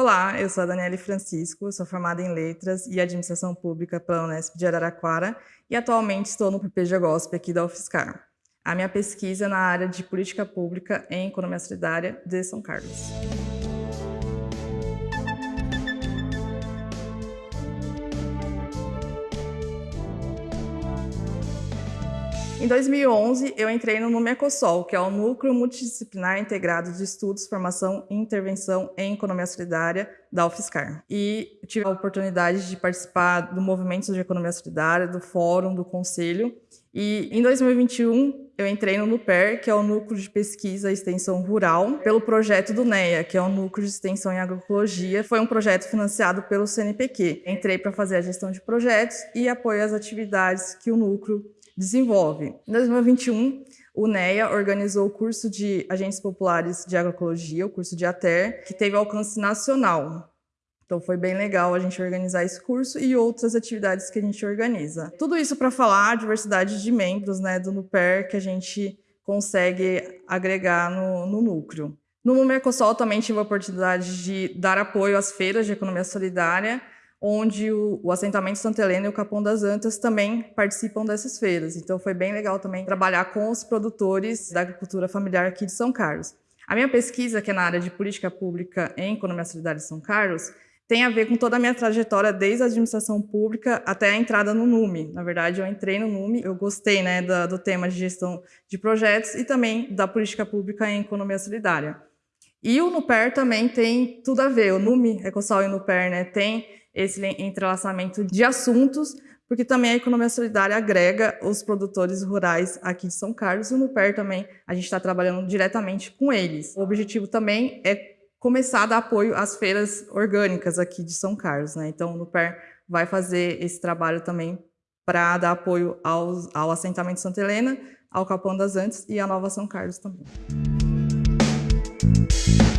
Olá, eu sou a Daniele Francisco, sou formada em Letras e Administração Pública pela Unesp de Araraquara e atualmente estou no PPG GOSP aqui da UFSCar. A minha pesquisa é na área de Política Pública em Economia Solidária de São Carlos. Em 2011, eu entrei no NUMECOSOL, que é o Núcleo Multidisciplinar Integrado de Estudos, Formação e Intervenção em Economia Solidária da UFSCar. E tive a oportunidade de participar do movimento de economia solidária, do fórum, do conselho. E em 2021, eu entrei no NUPER, que é o Núcleo de Pesquisa e Extensão Rural, pelo projeto do NEA, que é o Núcleo de Extensão em Agroecologia. Foi um projeto financiado pelo CNPq. Entrei para fazer a gestão de projetos e apoio às atividades que o núcleo desenvolve. Em 2021, o NEA organizou o curso de Agentes Populares de Agroecologia, o curso de ATER, que teve alcance nacional. Então foi bem legal a gente organizar esse curso e outras atividades que a gente organiza. Tudo isso para falar a diversidade de membros né, do NUPER que a gente consegue agregar no, no núcleo. No Mercosul também tive a oportunidade de dar apoio às feiras de economia solidária, onde o, o, assentamento Santa Helena e o Capão das Antas também participam dessas feiras. Então foi bem legal também trabalhar com os produtores da agricultura familiar aqui de São Carlos. A minha pesquisa, que é na área de política pública em economia solidária de São Carlos, tem a ver com toda a minha trajetória desde a administração pública até a entrada no NUME. Na verdade, eu entrei no NUME, eu gostei né, do, do tema de gestão de projetos e também da política pública em economia solidária. E o NUPER também tem tudo a ver, o NUME, Ecosol e o NUPER, né, tem esse entrelaçamento de assuntos, porque também a economia solidária agrega os produtores rurais aqui de São Carlos e no PER também a gente está trabalhando diretamente com eles. O objetivo também é começar a dar apoio às feiras orgânicas aqui de São Carlos. Né? Então, o PER vai fazer esse trabalho também para dar apoio aos, ao assentamento Santa Helena, ao Capão das Antes e à Nova São Carlos também. Thank you.